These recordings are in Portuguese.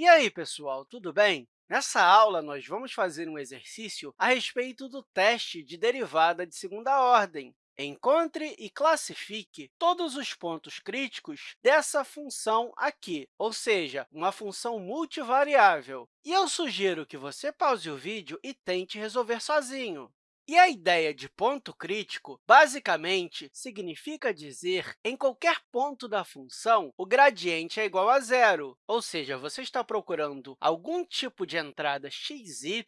E aí, pessoal, tudo bem? Nessa aula, nós vamos fazer um exercício a respeito do teste de derivada de segunda ordem. Encontre e classifique todos os pontos críticos dessa função aqui, ou seja, uma função multivariável. E eu sugiro que você pause o vídeo e tente resolver sozinho. E a ideia de ponto crítico, basicamente, significa dizer em qualquer ponto da função o gradiente é igual a zero, ou seja, você está procurando algum tipo de entrada x, y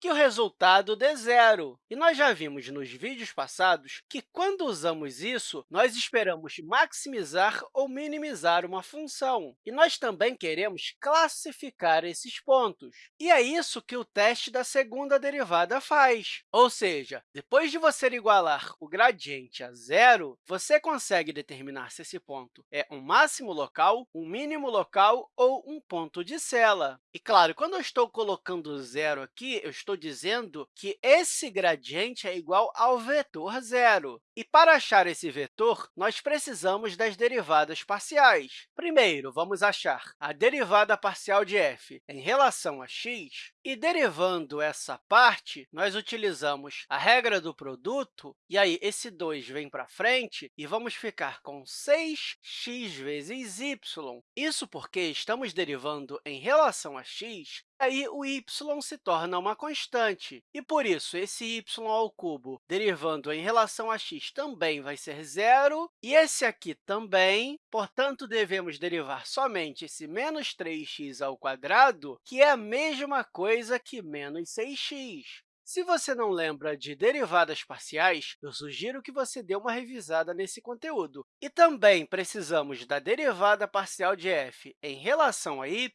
que o resultado dê zero. E nós já vimos nos vídeos passados que, quando usamos isso, nós esperamos maximizar ou minimizar uma função. E nós também queremos classificar esses pontos. E é isso que o teste da segunda derivada faz, ou seja, seja, depois de você igualar o gradiente a zero, você consegue determinar se esse ponto é um máximo local, um mínimo local ou um ponto de Cela. E, claro, quando eu estou colocando zero aqui, eu estou dizendo que esse gradiente é igual ao vetor zero. E, para achar esse vetor, nós precisamos das derivadas parciais. Primeiro, vamos achar a derivada parcial de f em relação a x, e, derivando essa parte, nós utilizamos a regra do produto, e aí esse 2 vem para frente, e vamos ficar com 6x vezes y. Isso porque estamos derivando em relação a x aí o y se torna uma constante. E, por isso, esse y ao cubo derivando em relação a x também vai ser zero, e esse aqui também. Portanto, devemos derivar somente esse menos 3x ao quadrado, que é a mesma coisa que menos 6x. Se você não lembra de derivadas parciais, eu sugiro que você dê uma revisada nesse conteúdo. E também precisamos da derivada parcial de f em relação a y.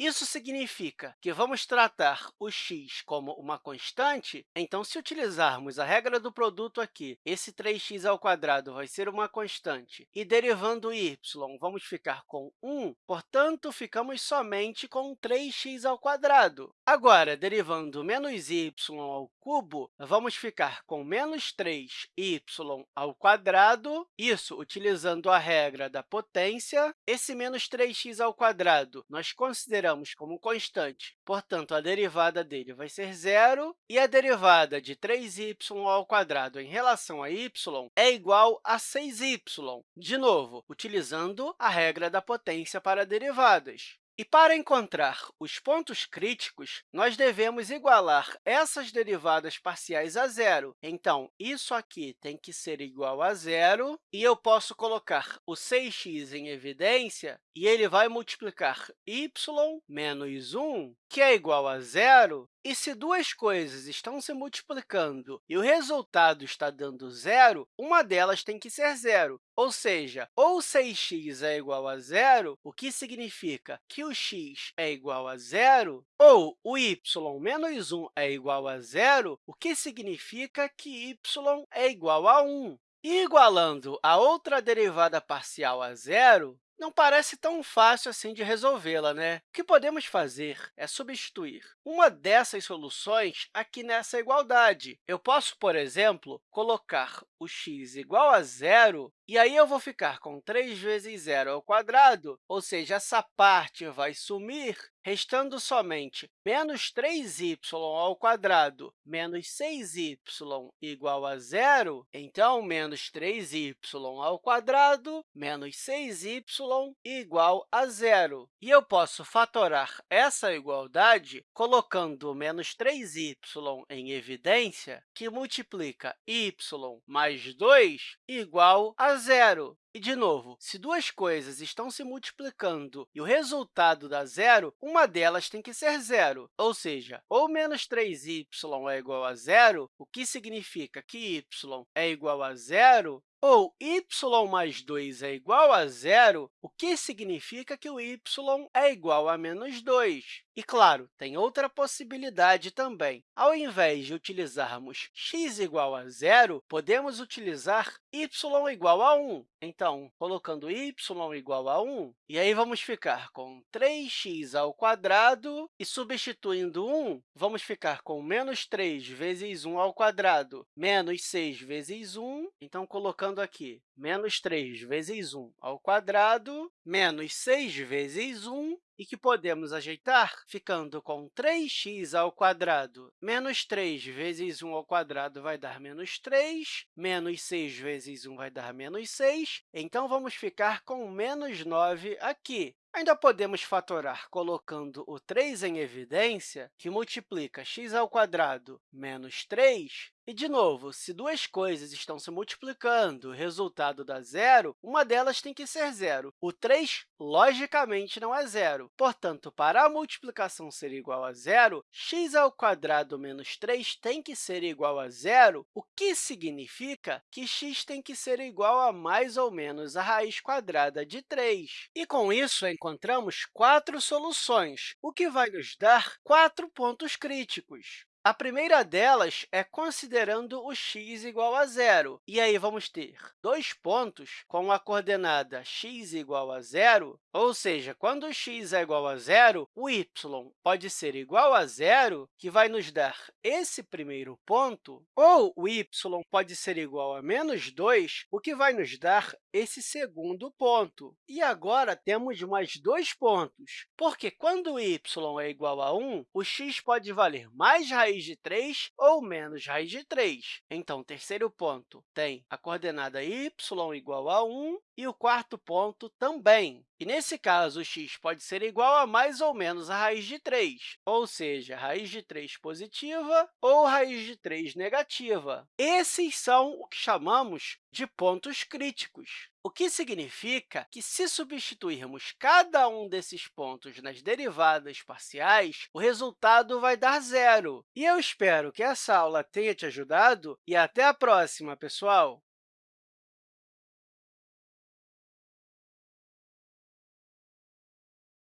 Isso significa que vamos tratar o x como uma constante, então, se utilizarmos a regra do produto aqui, esse 3x ao quadrado vai ser uma constante, e derivando y, vamos ficar com 1, portanto, ficamos somente com 3x ao quadrado. Agora, derivando menos y ao cubo, vamos ficar com menos 3y ao quadrado, isso utilizando a regra da potência. Esse menos 3x ao quadrado nós consideramos como constante, portanto, a derivada dele vai ser zero, e a derivada de 3y ao quadrado em relação a y é igual a 6y, de novo, utilizando a regra da potência para derivadas. E para encontrar os pontos críticos, nós devemos igualar essas derivadas parciais a zero. Então, isso aqui tem que ser igual a zero, e eu posso colocar o 6x em evidência, e ele vai multiplicar y menos 1, que é igual a zero, e se duas coisas estão se multiplicando e o resultado está dando zero, uma delas tem que ser zero. Ou seja, ou 6x é igual a zero, o que significa que o x é igual a zero, ou o y menos 1 é igual a zero, o que significa que y é igual a 1. E igualando a outra derivada parcial a zero, não parece tão fácil assim de resolvê-la, né? O que podemos fazer é substituir uma dessas soluções aqui nessa igualdade. Eu posso, por exemplo, colocar o x igual a zero, e aí eu vou ficar com 3 vezes zero ao quadrado, ou seja, essa parte vai sumir, restando somente menos 3y ao quadrado menos 6y igual a zero. Então, menos 3y ao quadrado menos 6y igual a zero. E eu posso fatorar essa igualdade colocando menos 3y em evidência, que multiplica y mais 2 igual a zero. E, de novo, se duas coisas estão se multiplicando e o resultado dá zero, uma delas tem que ser zero, ou seja, ou menos 3y é igual a zero, o que significa que y é igual a zero, ou y mais 2 é igual a zero, o que significa que o y é igual a menos 2. E, claro, tem outra possibilidade também. Ao invés de utilizarmos x igual a zero, podemos utilizar y igual a 1. Então, colocando y igual a 1, e aí vamos ficar com 3x ao quadrado, e substituindo 1, vamos ficar com menos 3 vezes 1 ao quadrado, menos 6 vezes 1. Então, colocando colocando aqui menos 3 vezes 1 ao quadrado, menos 6 vezes 1, e que podemos ajeitar ficando com 3x ao menos 3 vezes 1 ao quadrado vai dar menos 3, menos 6 vezes 1 vai dar menos 6, então vamos ficar com menos 9 aqui. Ainda podemos fatorar colocando o 3 em evidência, que multiplica x ao quadrado menos 3, e, de novo, se duas coisas estão se multiplicando, o resultado dá zero, uma delas tem que ser zero. O 3, logicamente, não é zero. Portanto, para a multiplicação ser igual a zero, x ao quadrado menos 3 tem que ser igual a zero, o que significa que x tem que ser igual a mais ou menos a raiz quadrada de 3. E, com isso, encontramos quatro soluções, o que vai nos dar quatro pontos críticos. A primeira delas é considerando o x igual a zero. E aí, vamos ter dois pontos com a coordenada x igual a zero, ou seja, quando x é igual a zero, o y pode ser igual a zero, que vai nos dar esse primeiro ponto, ou o y pode ser igual a menos 2, o que vai nos dar esse segundo ponto. E agora temos mais dois pontos, porque quando o y é igual a 1, o x pode valer mais raiz raiz de 3 ou menos raiz de 3. Então, terceiro ponto tem a coordenada y igual a 1 e o quarto ponto também. E, nesse caso, x pode ser igual a mais ou menos a raiz de 3, ou seja, raiz de 3 positiva ou raiz de 3 negativa. Esses são o que chamamos de pontos críticos, o que significa que, se substituirmos cada um desses pontos nas derivadas parciais, o resultado vai dar zero. E eu espero que essa aula tenha te ajudado e até a próxima, pessoal!